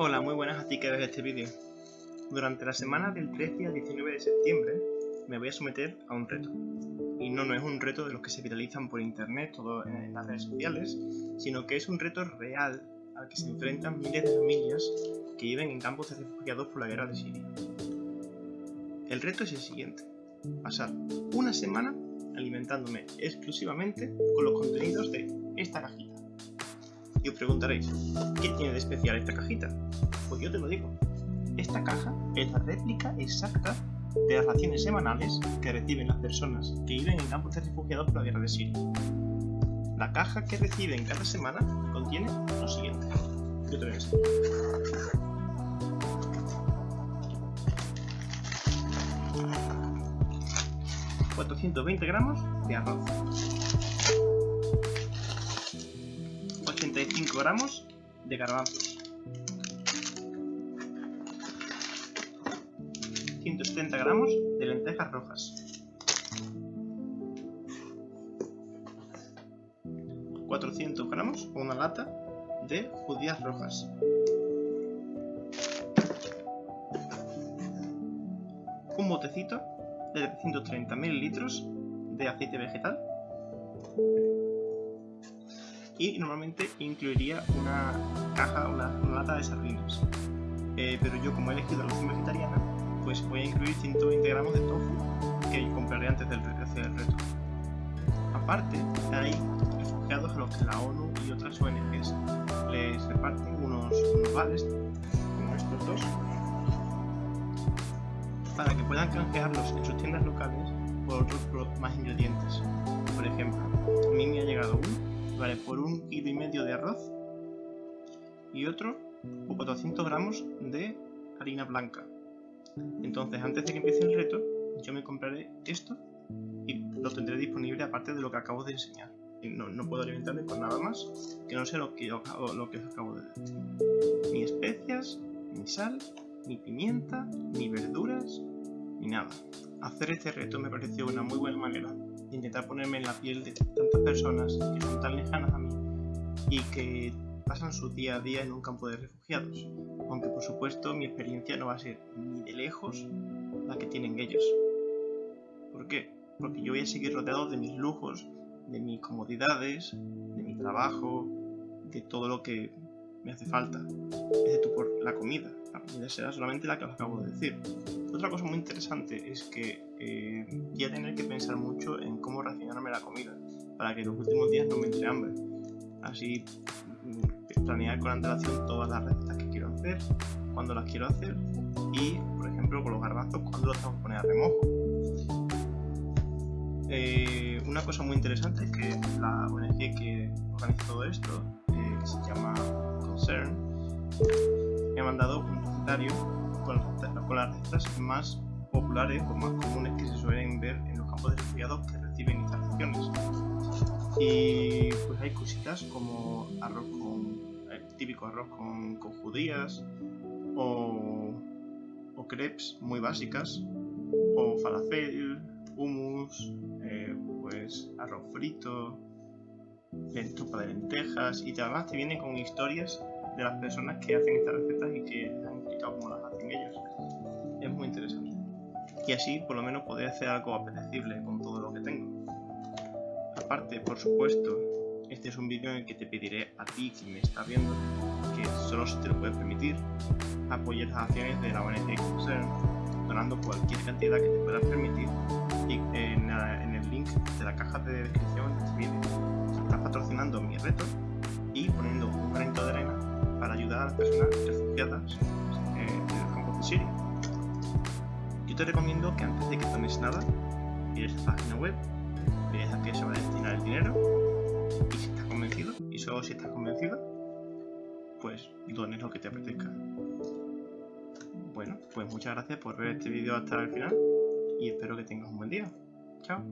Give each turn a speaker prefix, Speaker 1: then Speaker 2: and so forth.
Speaker 1: Hola, muy buenas a ti que ves este vídeo. Durante la semana del 13 al 19 de septiembre me voy a someter a un reto. Y no, no es un reto de los que se viralizan por internet o en las redes sociales, sino que es un reto real al que se enfrentan miles de familias que viven en campos de refugiados por la guerra de Siria. El reto es el siguiente, pasar una semana alimentándome exclusivamente con los contenidos de preguntaréis, ¿qué tiene de especial esta cajita? Pues yo te lo digo, esta caja es la réplica exacta de las raciones semanales que reciben las personas que viven en campos de refugiados por la guerra de Siria. La caja que reciben cada semana contiene lo siguiente. Yo te lo 420 gramos de arroz, 85 gramos de garbanzos, 170 gramos de lentejas rojas, 400 gramos o una lata de judías rojas, un botecito de 130 mililitros de aceite vegetal y normalmente incluiría una caja, una, una lata de sardinas eh, pero yo como he elegido la opción vegetariana pues voy a incluir 120 gramos de tofu que compraré antes del, hacer el reto aparte hay refugiados a los que la ONU y otras ONGs les reparten unos, unos como estos dos para que puedan canjearlos en sus tiendas locales por otros más ingredientes. Por un kilo y medio de arroz y otro por 400 gramos de harina blanca. Entonces, antes de que empiece el reto, yo me compraré esto y lo tendré disponible aparte de lo que acabo de enseñar. No, no puedo alimentarme con nada más que no sé lo que, lo que os acabo de decir. Ni especias, ni sal, ni pimienta, ni verduras, ni nada. Hacer este reto me pareció una muy buena manera intentar ponerme en la piel de tantas personas que son tan lejanas a mí y que pasan su día a día en un campo de refugiados, aunque por supuesto mi experiencia no va a ser ni de lejos la que tienen ellos. ¿Por qué? Porque yo voy a seguir rodeado de mis lujos, de mis comodidades, de mi trabajo, de todo lo que me hace falta, excepto por la comida. Comida será solamente la que os acabo de decir. Otra cosa muy interesante es que eh, voy a tener que pensar mucho en cómo racionarme la comida para que los últimos días no me entre hambre. Así mm, planear con antelación todas las recetas que quiero hacer, cuándo las quiero hacer y, por ejemplo, con los garbanzos, cuándo los tengo que poner a remojo. Eh, una cosa muy interesante es que la ONG que organiza todo esto, eh, que se llama Concern, me ha mandado un recetario con, las recetas más populares o más comunes que se suelen ver en los campos de refugiados que reciben instalaciones. Y pues hay cositas como arroz con, el típico arroz con, con judías o, o, crepes muy básicas o falafel, hummus, eh, pues arroz frito, sopa de lentejas y además te viene con historias de las personas que hacen estas recetas y que han cómo las hacen ellos. Es muy interesante. Y así por lo menos podré hacer algo apetecible con todo lo que tengo. Aparte, por supuesto, este es un vídeo en el que te pediré a ti, que me está viendo, que solo si te lo puedes permitir, apoyes las acciones de la ONG Concern, donando cualquier cantidad que te puedas permitir y en, en el link de la caja de descripción de este vídeo. Estás patrocinando mi reto y poniendo un granito de arena para ayudar a las personas refugiadas en. Yo te recomiendo que antes de que tomes nada, mires la página web, veas a qué se va a destinar el dinero y si estás convencido, y solo si estás convencido, pues dones lo que te apetezca. Bueno, pues muchas gracias por ver este vídeo hasta el final y espero que tengas un buen día. Chao.